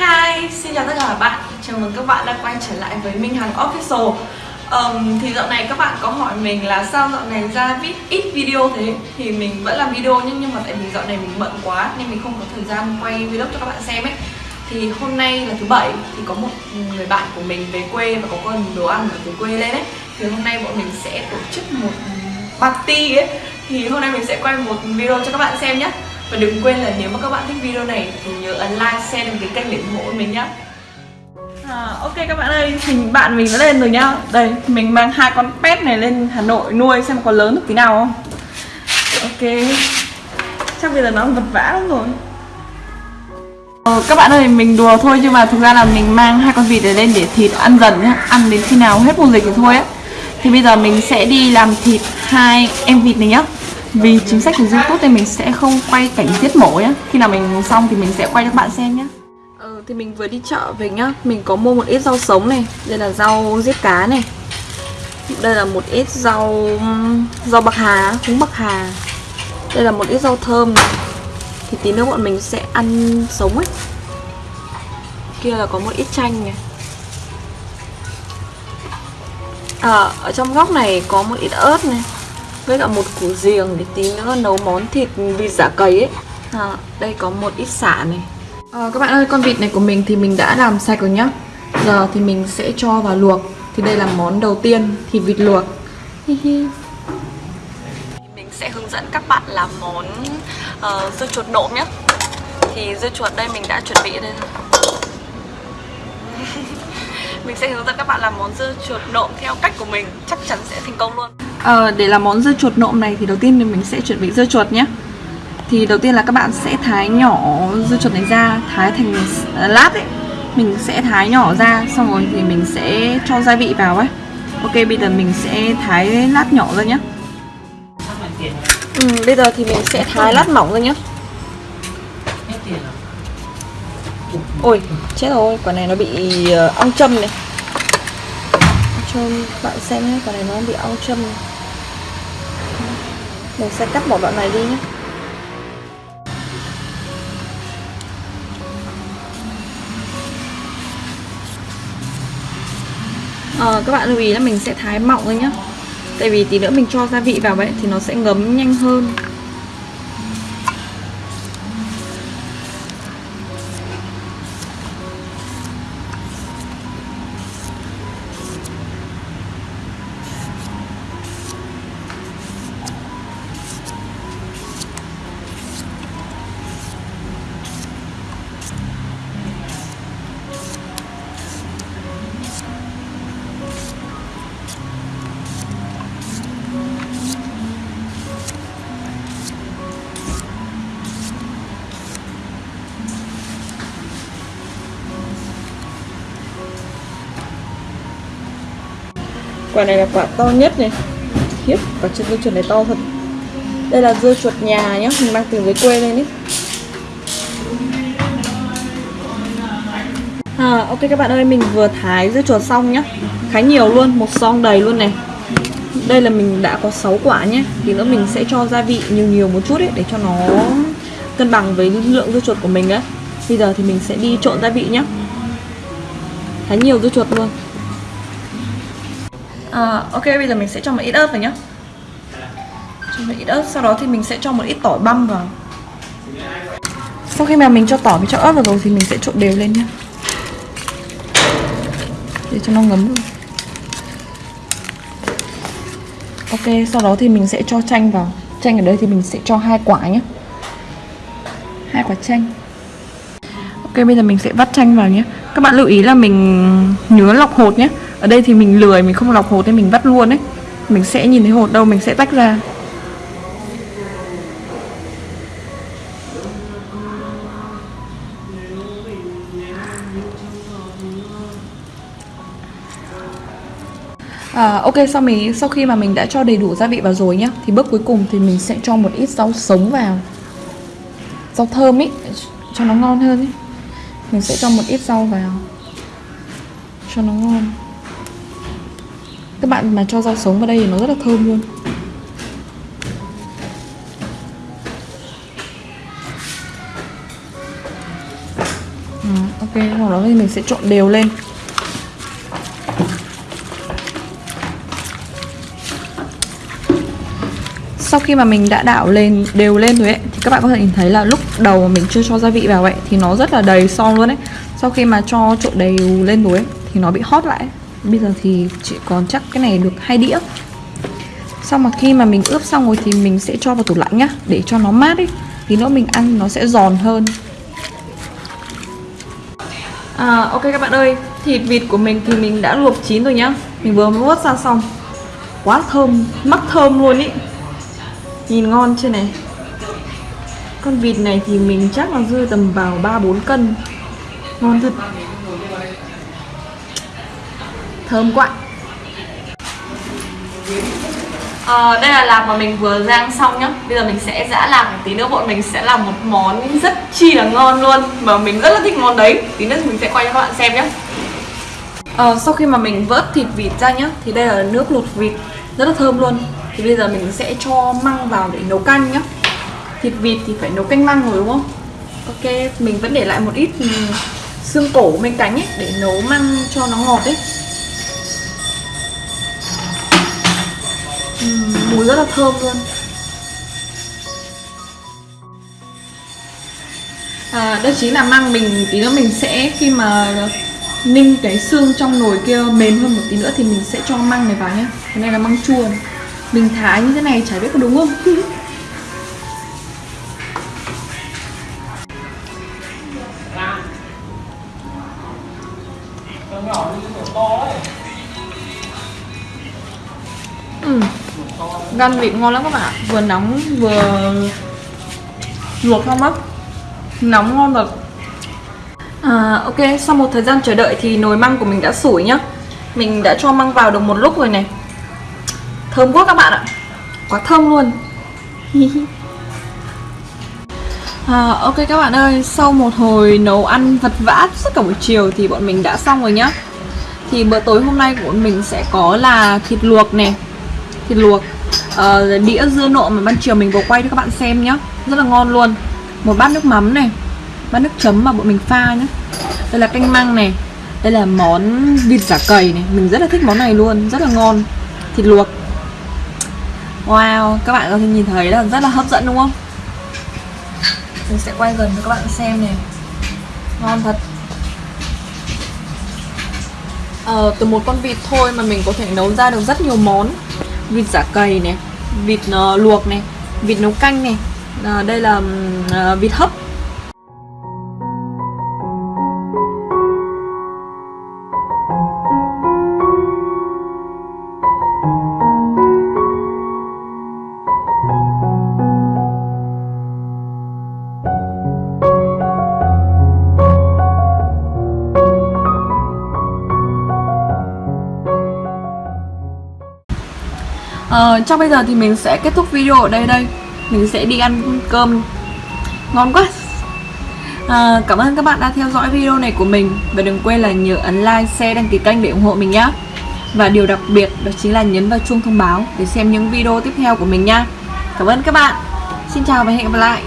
Hi, xin chào tất cả các bạn. Chào mừng các bạn đã quay trở lại với Minh Hằng Official. Um, Thì dạo này các bạn có hỏi mình là sao dạo này ra ít, ít video thế? Thì mình vẫn làm video nhưng, nhưng mà tại vì dạo này mình bận quá Nên mình không có thời gian quay vlog cho các bạn xem ấy. Thì hôm nay là thứ bảy Thì có một người bạn của mình về quê và có con đồ ăn ở từ quê lên ấy. Thì hôm nay bọn mình sẽ tổ chức một party ấy. Thì hôm nay mình sẽ quay một video cho các bạn xem nhé và đừng quên là nếu mà các bạn thích video này thì nhớ ấn like, share đăng ký kênh để ủng hộ mình nhé à, Ok các bạn ơi, hình bạn mình đã lên rồi nhá. Đây, mình mang hai con pet này lên Hà Nội nuôi xem có lớn được tí nào không. Ok. Chắc bây giờ nó vật vã lắm rồi. Ờ, các bạn ơi, mình đùa thôi nhưng mà thực ra là mình mang hai con vịt này lên để thịt ăn dần nhá. Ăn đến khi nào hết mùa dịch thì thôi á. Thì bây giờ mình sẽ đi làm thịt hai em vịt này nhá vì chính sách của youtube thì mình sẽ không quay cảnh giết mổ nhá. Khi nào mình xong thì mình sẽ quay cho các bạn xem nhá. Ờ, thì mình vừa đi chợ về nhá. Mình có mua một ít rau sống này đây là rau giết cá này. Đây là một ít rau rau bạc hà húng bạc hà. Đây là một ít rau thơm này. Thì tí nữa bọn mình sẽ ăn sống ấy. Kia là có một ít chanh này. À, ở trong góc này có một ít ớt này với cả một củ riềng để tí nữa nấu món thịt vịt giả cầy ấy. À, đây có một ít xả này. À, các bạn ơi con vịt này của mình thì mình đã làm sạch rồi nhá. Giờ thì mình sẽ cho vào luộc. Thì đây là món đầu tiên thịt vịt luộc. Mình sẽ hướng dẫn các bạn làm món uh, dưa chuột nộm nhé thì dưa chuột đây mình đã chuẩn bị đây mình sẽ hướng dẫn các bạn làm món dưa chuột nộm theo cách của mình. Chắc chắn sẽ thành công luôn à, để làm món dưa chuột nộm này thì đầu tiên thì mình sẽ chuẩn bị dưa chuột nhé. Thì đầu tiên là các bạn sẽ thái nhỏ dưa chuột này ra thái thành à, lát ấy. Mình sẽ thái nhỏ ra xong rồi thì mình sẽ cho gia vị vào ấy. Ok bây giờ mình sẽ thái lát nhỏ ra nhé. Ừ, bây giờ thì mình sẽ thái lát mỏng ra nhé. Ôi chết rồi quả này nó bị ờ, ong châm này. Cho bạn xem nhé quả này nó bị ong châm này mình sẽ cắt một đoạn này đi nhé. À, các bạn lưu ý là mình sẽ thái mỏng thôi nhé tại vì tí nữa mình cho gia vị vào vậy thì nó sẽ ngấm nhanh hơn. Quả này là quả to nhất này. Khiếp quả chân dưa chuột này to thật. Đây là dưa chuột nhà nhá mình mang từ dưới quê lên đấy à, ok các bạn ơi mình vừa thái dưa chuột xong nhá. Khá nhiều luôn một song đầy luôn này. Đây là mình đã có 6 quả nhé thì nữa mình sẽ cho gia vị nhiều nhiều một chút ấy để cho nó cân bằng với lượng dưa chuột của mình đấy. bây giờ thì mình sẽ đi trộn gia vị nhé khá nhiều dưa chuột luôn à, ok bây giờ mình sẽ cho một ít ớt vào nhá. Cho một ít ớt sau đó thì mình sẽ cho một ít tỏi băm vào. Sau khi mà mình cho tỏi với cho ớt vào rồi thì mình sẽ trộn đều lên nhá. Để cho nó ngấm luôn. ok sau đó thì mình sẽ cho chanh vào. Chanh ở đây thì mình sẽ cho hai quả nhé hai quả chanh. Ok bây giờ mình sẽ vắt chanh vào nhé các bạn lưu ý là mình nhớ lọc hột nhé ở đây thì mình lười mình không lọc hột nên mình vắt luôn đấy mình sẽ nhìn thấy hột đâu mình sẽ tách ra. À, ok sau mình sau khi mà mình đã cho đầy đủ gia vị vào rồi nhá thì bước cuối cùng thì mình sẽ cho một ít rau sống vào. Rau thơm ý cho nó ngon hơn ý. Mình sẽ cho một ít rau vào. Cho nó ngon các bạn mà cho rau sống vào đây thì nó rất là thơm luôn. Ừ, ok sau đó thì mình sẽ trộn đều lên. Sau khi mà mình đã đảo lên, đều lên rồi ấy, thì các bạn có thể nhìn thấy là lúc đầu mà mình chưa cho gia vị vào ấy, thì nó rất là đầy son luôn ấy. Sau khi mà cho trộn đều lên rồi ấy, thì nó bị hót lại bây giờ thì chị còn chắc cái này được hai đĩa. Sau mà khi mà mình ướp xong rồi thì mình sẽ cho vào tủ lạnh nhá để cho nó mát ấy thì nữa mình ăn nó sẽ giòn hơn. À, ok các bạn ơi thịt vịt của mình thì mình đã luộc chín rồi nhá. Mình vừa mới vớt ra xong. Quá thơm mắc thơm luôn ý. Nhìn ngon chưa này? Con vịt này thì mình chắc là rơi tầm vào 3-4 cân. Ngon thật. Thơm quá. À, Đây là lạc mà mình vừa rang xong nhá. Bây giờ mình sẽ giã lạc Tí nữa. Bọn mình sẽ làm một món rất chi là ngon luôn. Mà mình rất là thích món đấy. Tí nữa mình sẽ quay cho các bạn xem nhé à, ờ, Sau khi mà mình vớt thịt vịt ra nhá Thì đây là nước luộc vịt. Rất là thơm luôn. Thì bây giờ mình sẽ cho măng vào để nấu canh nhá. Thịt vịt thì phải nấu canh măng rồi đúng không? Ok mình vẫn để lại một ít ừ, xương cổ bên cánh ấy để nấu măng cho nó ngọt ấy. Ừ, mùi rất là thơm luôn à, đây chính là măng mình tí nữa mình sẽ khi mà ninh cái xương trong nồi kia mềm hơn một tí nữa thì mình sẽ cho măng này vào nhé cái này là măng chua này. Mình thái như thế này chả biết có đúng không ừ. Gan vịt ngon lắm các bạn Vừa nóng vừa luộc không á Nóng ngon thật. À, Ok, sau một thời gian chờ đợi thì nồi măng của mình đã sủi nhá. Mình đã cho măng vào được một lúc rồi này. Thơm quá các bạn ạ. Quá thơm luôn. À, Ok các bạn ơi Sau một hồi nấu ăn vật vã suốt cả buổi chiều Thì bọn mình đã xong rồi nhá. Thì bữa tối hôm nay của bọn mình sẽ có là thịt luộc này, Thịt luộc uh, Đĩa dưa nộm mà ban chiều mình vừa quay cho các bạn xem nhá. Rất là ngon luôn. Một bát nước mắm này Bát nước chấm mà bọn mình pha nhá. Đây là canh măng này Đây là món vịt giả cầy này. Mình rất là thích món này luôn Rất là ngon. Thịt luộc. Wow, các bạn có thể nhìn thấy là rất là hấp dẫn đúng không? Mình sẽ quay gần cho các bạn xem này. Ngon thật. Ờ, Từ một con vịt thôi mà mình có thể nấu ra được rất nhiều món. Vịt giả cầy này. Vịt uh, luộc này Vịt nấu canh này. À, Đây là uh, vịt hấp. Ờ, trong bây giờ thì mình sẽ kết thúc video ở đây đây. Mình sẽ đi ăn cơm Ngon quá. À, Cảm ơn các bạn đã theo dõi video này của mình. Và đừng quên là nhớ ấn like, share, đăng ký kênh để ủng hộ mình nhé Và điều đặc biệt đó chính là nhấn vào chuông thông báo Để xem những video tiếp theo của mình nha Cảm ơn các bạn. Xin chào và hẹn gặp lại.